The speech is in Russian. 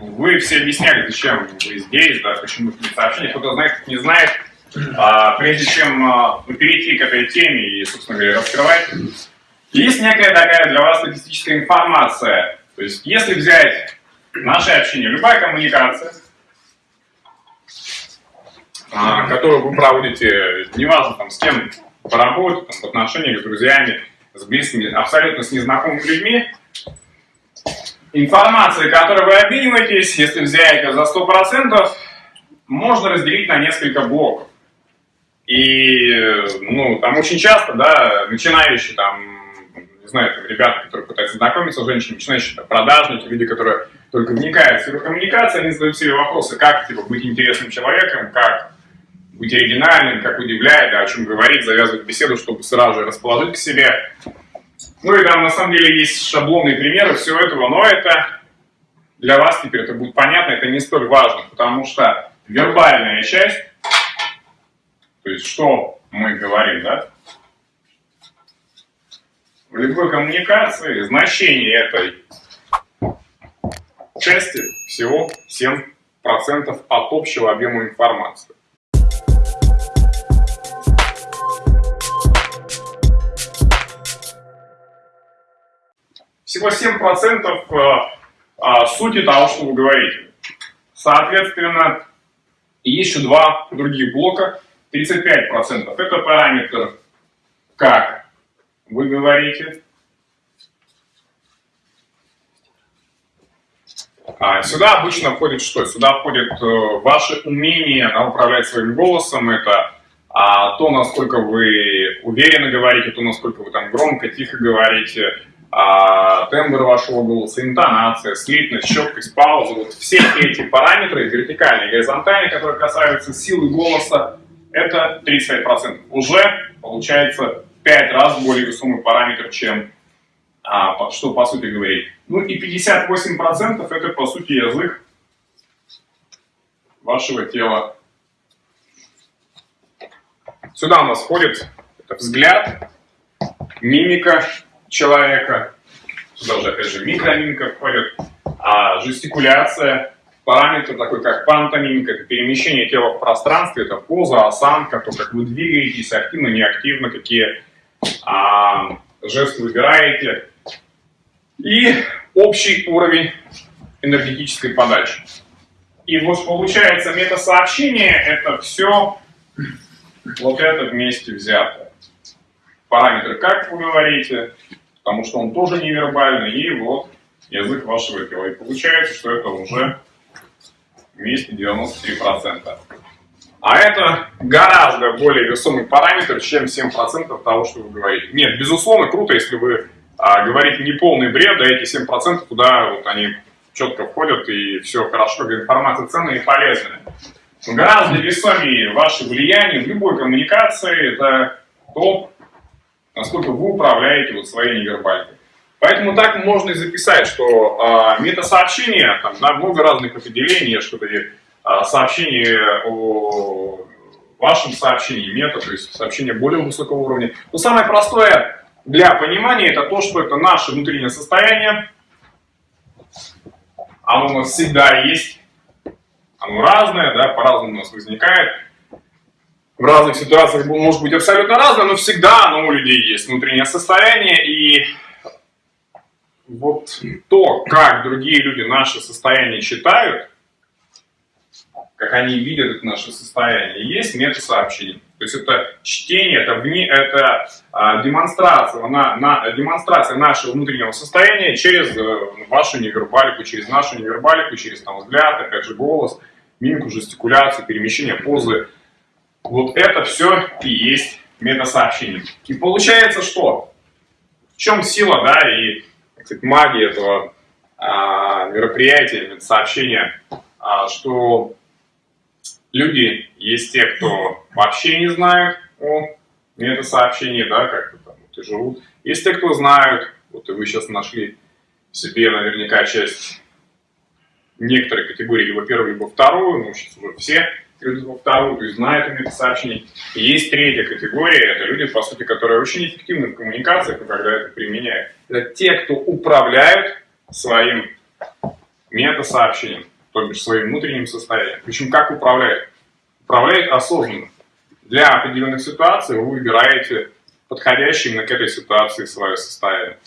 вы все объясняли, зачем вы здесь, да, почему это сообщение. Кто-то знает, кто не знает. А, прежде чем а, перейти к этой теме и, собственно говоря, раскрывать, есть некая такая для вас статистическая информация. То есть, если взять наше общение, любая коммуникация, а, которую вы проводите, неважно там с кем по работе, там, в отношениях с друзьями, с близкими, абсолютно с незнакомыми людьми, информация, которой вы обмениваетесь, если взять ее за 100%, можно разделить на несколько блоков. И, ну, там очень часто, да, начинающие там, не знаю, там, ребята, которые пытаются знакомиться с женщинами, начинающие там, продажники, люди, которые только вникают в сферу коммуникации, они задают себе вопросы, как, типа, быть интересным человеком, как быть оригинальным, как удивлять, да, о чем говорить, завязывать беседу, чтобы сразу же расположить к себе. Ну и там на самом деле есть шаблонные примеры всего этого, но это для вас теперь это будет понятно, это не столь важно, потому что вербальная часть, то есть что мы говорим, да, в любой коммуникации значение этой части всего 7% от общего объема информации. Всего 7% э, а, сути того, что вы говорите. Соответственно, есть еще два других блока, 35%. Это параметр, как вы говорите. А сюда обычно входит что? Сюда входит э, ваше умение да, управлять своим голосом, это а, то, насколько вы уверенно говорите, то, насколько вы там громко, тихо говорите, а, тембр вашего голоса, интонация, слитность, четкость, пауза, вот все эти параметры, вертикальные горизонтальные, которые касаются силы голоса, это 35%. Уже получается 5 раз более весомый параметр, чем а, что по сути говорить. Ну и 58% это по сути язык вашего тела. Сюда у нас входит взгляд, мимика, человека, сюда уже опять же микромимика входит, а жестикуляция, параметр такой как пантомимика, перемещение тела в пространстве, это поза, осанка, то, как вы двигаетесь, активно, неактивно, какие а, жесты выбираете. И общий уровень энергетической подачи. И вот получается метасообщение это все вот это вместе взято. Параметры, как вы говорите, потому что он тоже невербальный, и вот язык вашего тела. И получается, что это уже вместе 93%. А это гораздо более весомый параметр, чем 7% того, что вы говорите. Нет, безусловно, круто, если вы а, говорите не полный бред, да эти 7% туда вот они четко входят, и все хорошо, информация ценная и полезная. Гораздо весомее ваше влияние в любой коммуникации, это то, насколько вы управляете вот своей невербалькой. Поэтому так можно и записать, что э, метасообщение, там да, много разных определений, что-то э, сообщение о вашем сообщении, мета, то есть сообщение более высокого уровня. Но самое простое для понимания это то, что это наше внутреннее состояние, оно у нас всегда есть, оно разное, да, по-разному у нас возникает в разных ситуациях может быть абсолютно разное, но всегда оно у людей есть внутреннее состояние, и вот то, как другие люди наше состояние читают, как они видят это наше состояние, есть мета-сообщение. То есть это чтение, это, вне, это а, демонстрация, на, на, демонстрация нашего внутреннего состояния через э, вашу невербалику, через нашу невербалику, через там, взгляд, опять же голос, мимику, жестикуляцию, перемещение позы, вот это все и есть метасообщение. И получается что? В чем сила, да, и сказать, магия этого а, мероприятия, метасообщения, а, что люди есть те, кто вообще не знают о метасообщении, да, как там вот и живут. Есть те, кто знают, вот и вы сейчас нашли в себе наверняка часть некоторой категории, либо первую, либо вторую, ну, сейчас уже все вторую, то есть знают им эти сообщения. И есть третья категория, это люди, по сути, которые очень эффективны в коммуникациях, когда это применяют. Это те, кто управляют своим метасообщением, то бишь своим внутренним состоянием. Причем как управляют? Управляют осознанно. Для определенных ситуаций вы выбираете подходящий именно к этой ситуации свое состояние.